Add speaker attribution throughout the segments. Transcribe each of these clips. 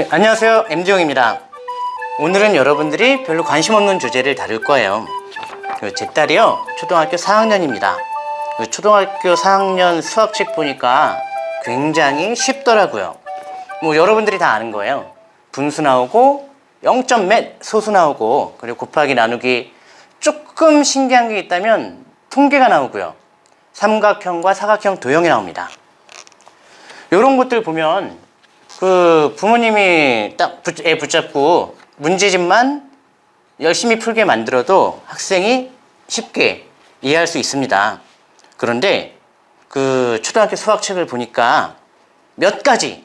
Speaker 1: 네, 안녕하세요. MD용입니다. 오늘은 여러분들이 별로 관심 없는 주제를 다룰 거예요. 그제 딸이요 초등학교 4학년입니다. 그 초등학교 4학년 수학책 보니까 굉장히 쉽더라고요. 뭐 여러분들이 다 아는 거예요. 분수 나오고 0점 몇 소수 나오고 그리고 곱하기 나누기 조금 신기한 게 있다면 통계가 나오고요. 삼각형과 사각형 도형이 나옵니다. 이런 것들 보면 그 부모님이 딱 붙- 애 붙잡고 문제집만 열심히 풀게 만들어도 학생이 쉽게 이해할 수 있습니다. 그런데 그 초등학교 수학책을 보니까 몇 가지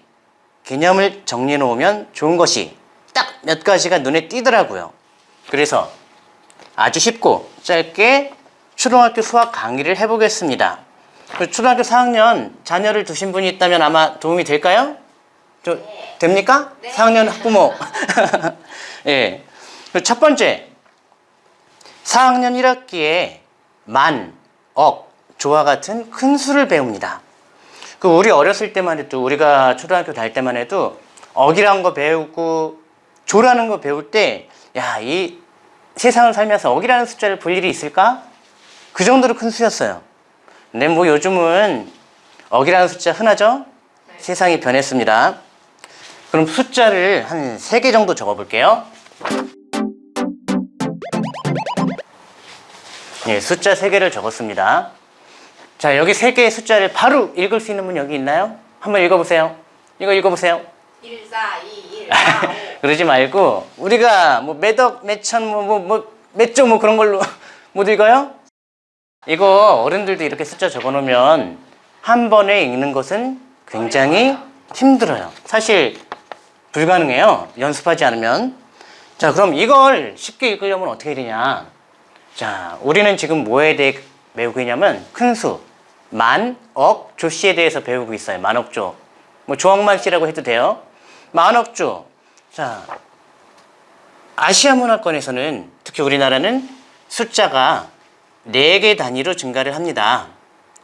Speaker 1: 개념을 정리해 놓으면 좋은 것이 딱 몇 가지가 눈에 띄더라고요. 그래서 아주 쉽고 짧게 초등학교 수학 강의를 해보겠습니다. 그 초등학교 4학년 자녀를 두신 분이 있다면 아마 도움이 될까요? 저, 됩니까? 4학년 학부모. 예. 그첫 번째, 4학년 1학기에 만, 억, 조와 같은 큰 수를 배웁니다. 그 우리 어렸을 때만 해도 우리가 초등학교 다닐 때만 해도 억이라는 거 배우고 조라는 거 배울 때 야, 이 세상을 살면서 억이라는 숫자를 볼 일이 있을까? 그 정도로 큰 수였어요. 근데 뭐 요즘은 억이라는 숫자 흔하죠? 세상이 변했습니다. 그럼 숫자를 한세개 정도 적어 볼게요. 예, 숫자 세 개를 적었습니다. 자, 여기 세 개의 숫자를 바로 읽을 수 있는 분 여기 있나요? 한번 읽어보세요. 이거 읽어보세요.
Speaker 2: 1, 4, 2, 1, 4, 5.
Speaker 1: 그러지 말고 우리가 뭐 몇억, 몇천, 뭐, 뭐, 뭐, 몇조 뭐 그런 걸로 못 읽어요? 이거 어른들도 이렇게 숫자 적어놓으면 한 번에 읽는 것은 굉장히 힘들어요. 사실 불가능해요. 연습하지 않으면. 자, 그럼 이걸 쉽게 읽으려면 어떻게 되냐? 자, 우리는 지금 뭐에 대해 배우고 있냐면 큰 수, 만, 억, 조씨에 대해서 배우고 있어요. 만억조. 뭐 조억만 씨라고 해도 돼요. 만억조. 자, 아시아 문화권에서는 특히 우리나라는 숫자가 4개 단위로 증가를 합니다.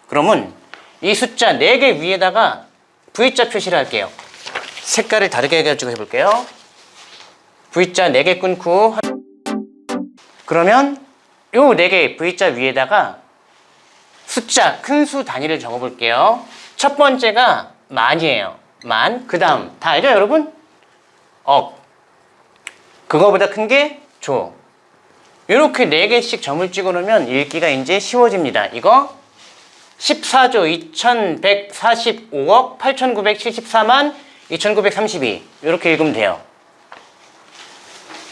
Speaker 1: 그러면 이 숫자 4개 위에다가 V자 표시를 할게요. 색깔을 다르게 해가지고 해볼게요. V자 4개 끊고 한- 그러면 요 4개 V자 위에다가 숫자 큰 수 단위를 적어볼게요. 첫 번째가 만이에요. 만. 그 다음 다 알죠 여러분? 억. 그거보다 큰 게 조. 이렇게 4개씩 점을 찍어 놓으면 읽기가 이제 쉬워집니다. 이거 14조 2145억 8974만 2932 이렇게 읽으면 돼요.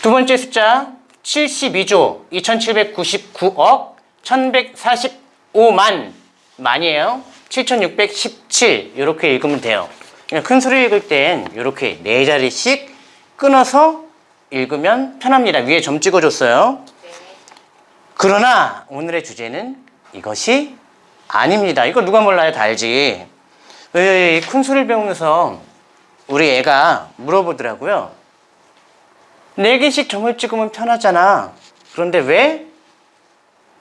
Speaker 1: 두 번째 숫자 72조 2799억 1145만 만이에요. 7617 이렇게 읽으면 돼요. 큰 소리 읽을 땐 이렇게 네 자리씩 끊어서 읽으면 편합니다. 위에 점 찍어줬어요. 그러나 오늘의 주제는 이것이 아닙니다. 이거 누가 몰라요? 다 알지. 왜 큰 소리를 배우면서 우리 애가 물어보더라고요. 네 개씩 점을 찍으면 편하잖아. 그런데 왜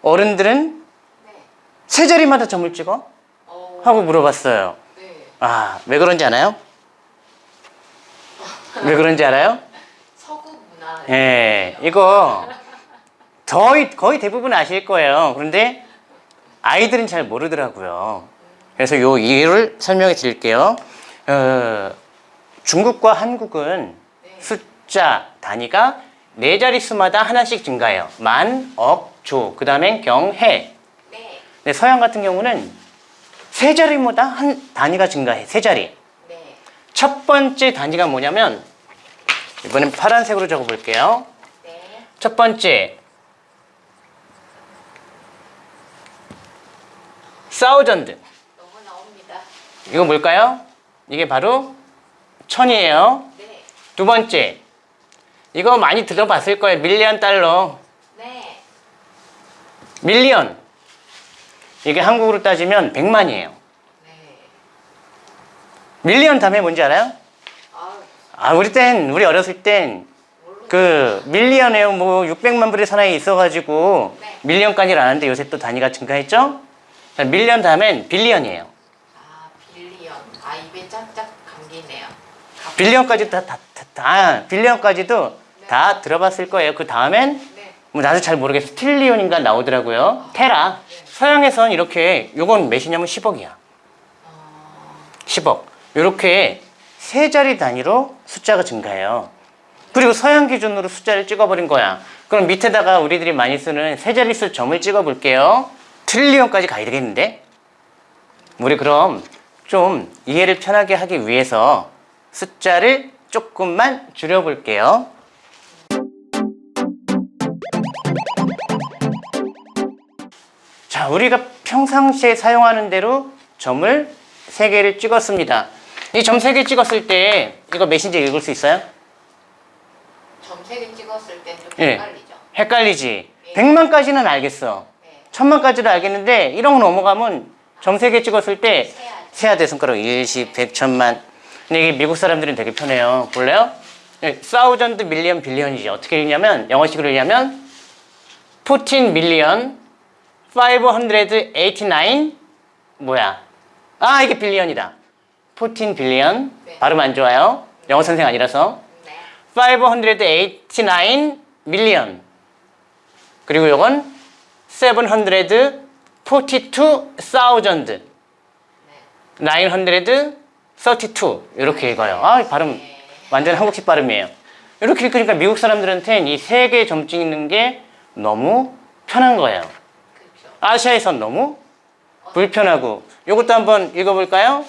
Speaker 1: 어른들은
Speaker 2: 네.
Speaker 1: 세 자리마다 점을 찍어?
Speaker 2: 어,
Speaker 1: 하고 물어봤어요.
Speaker 2: 네.
Speaker 1: 아, 왜 그런지 아나요? 왜 그런지 알아요?
Speaker 2: 서구 문화.
Speaker 1: 예, 이거 거의, 거의 대부분 아실 거예요. 그런데 아이들은 잘 모르더라고요. 그래서 요 이유를 설명해 드릴게요. 어, 중국과 한국은 숫자 단위가 네 자릿수마다 하나씩 증가해요. 만, 억, 조, 그 다음엔 경, 해.
Speaker 2: 네.
Speaker 1: 서양 같은 경우는 세 자리마다 한 단위가 증가해. 세 자리.
Speaker 2: 네.
Speaker 1: 첫 번째 단위가 뭐냐면 이번엔 파란색으로 적어볼게요.
Speaker 2: 네.
Speaker 1: 첫 번째 사우전드
Speaker 2: 너무 나옵니다.
Speaker 1: 이거 뭘까요? 이게 바로 천이에요.
Speaker 2: 네.
Speaker 1: 두 번째 이거 많이 들어봤을 거예요. 밀리언 달러
Speaker 2: 네.
Speaker 1: 밀리언 이게 한국으로 따지면 100만이에요.
Speaker 2: 네.
Speaker 1: 밀리언 다음에 뭔지 알아요?
Speaker 2: 아,
Speaker 1: 아 우리 땐 우리 어렸을 땐그 밀리언에 뭐 600만 불의 사나이 있어가지고
Speaker 2: 네.
Speaker 1: 밀리언까지는 안 하는데 요새 또 단위가 증가했죠? 자, million 다음엔 billion이에요.
Speaker 2: billion. 아.
Speaker 1: billion까지 다, 다, 다, 다 billion까지도 다 들어봤을 거예요. 그 다음엔
Speaker 2: 네.
Speaker 1: 뭐 나도 잘 모르겠어. trillion인가 나오더라고요. 테라. 서양에선 이렇게 요건 몇이냐면 10억이야. 10억. 이렇게 세 자리 단위로 숫자가 증가해요. 그리고 서양 기준으로 숫자를 찍어버린 거야. 그럼 밑에다가 우리들이 많이 쓰는 세 자릿수 점을 찍어볼게요. 트릴리언까지 가야 되겠는데? 우리 그럼 좀 이해를 편하게 하기 위해서 숫자를 조금만 줄여볼게요. 자, 우리가 평상시에 사용하는 대로 점을 세개를 찍었습니다. 이점세개 찍었을 때 이거 몇인지 읽을 수 있어요?
Speaker 2: 점 셋을 찍었을 땐 좀
Speaker 1: 예.
Speaker 2: 헷갈리죠.
Speaker 1: 헷갈리지. 100만까지는 알겠어.
Speaker 2: 네.
Speaker 1: 1000만까지도 알겠는데 1억 넘어가면 점 세 개 찍었을 때.
Speaker 2: 세야 돼
Speaker 1: 손가락 1, 10, 100, 1000만. 근데 이게 미국 사람들은 되게 편해요. 볼래요? thousand million billion이지. 어떻게 읽냐면 영어식으로 읽냐면 14 million 589 뭐야? 아 이게 billion이다. 14 빌리언
Speaker 2: 네.
Speaker 1: 발음 안 좋아요. 영어 선생 아니라서
Speaker 2: 네.
Speaker 1: 589 밀리언 그리고 요건 742,000 932 이렇게 읽어요. 아 발음 완전 한국식 발음이에요. 이렇게 읽으니까 미국 사람들한테는 이 세 개점 찍는 게 너무 편한 거예요. 아시아에선 너무 불편하고 이것도 한번 읽어볼까요?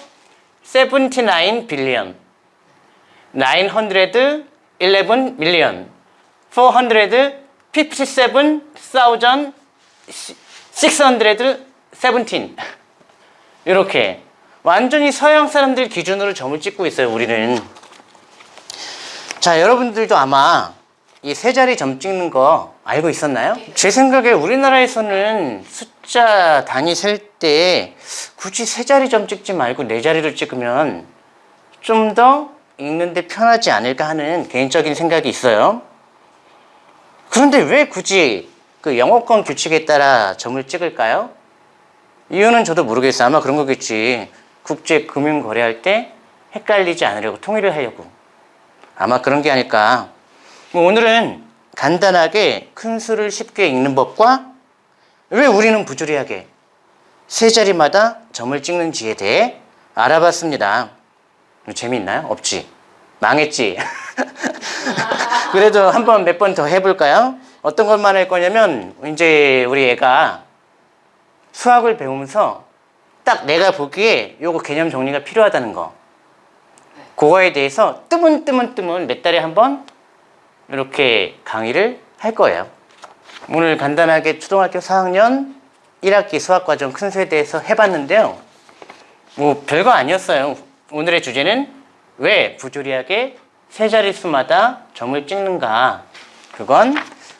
Speaker 1: 79 빌리언 911 밀리언 457,000 617 이렇게 완전히 서양 사람들 기준으로 점을 찍고 있어요 우리는 자 여러분들도 아마 이 세 자리 점 찍는 거 알고 있었나요? 제 생각에 우리나라에서는 숫자 단위 셀 때 굳이 세 자리 점 찍지 말고 네 자리로 찍으면 좀 더 읽는데 편하지 않을까 하는 개인적인 생각이 있어요. 그런데 왜 굳이 그 영어권 규칙에 따라 점을 찍을까요? 이유는 저도 모르겠어요. 아마 그런 거겠지. 국제 금융 거래할 때 헷갈리지 않으려고 통일을 하려고. 아마 그런 게 아닐까. 뭐 오늘은 간단하게 큰 수를 쉽게 읽는 법과 왜 우리는 부조리하게 세 자리마다 점을 찍는지에 대해 알아봤습니다. 재미있나요? 없지. 망했지. 그래도 한 번 몇 번 더 해볼까요? 어떤 것만 할 거냐면 이제 우리 애가 수학을 배우면서 딱 내가 보기에 요거 개념 정리가 필요하다는 거. 그거에 대해서 뜨문뜨문뜨문 몇 달에 한 번 이렇게 강의를 할 거예요. 오늘 간단하게 초등학교 4학년 1학기 수학과정 큰 수에 대해서 해봤는데요. 뭐 별거 아니었어요. 오늘의 주제는 왜 부조리하게 세 자릿수마다 점을 찍는가. 그건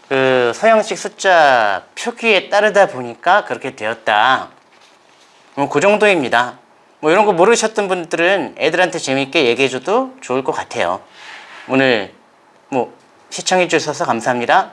Speaker 1: 그 서양식 숫자 표기에 따르다 보니까 그렇게 되었다. 뭐그 정도입니다. 뭐 이런 거 모르셨던 분들은 애들한테 재밌게 얘기해줘도 좋을 것 같아요. 오늘 뭐 시청해 주셔서 감사합니다.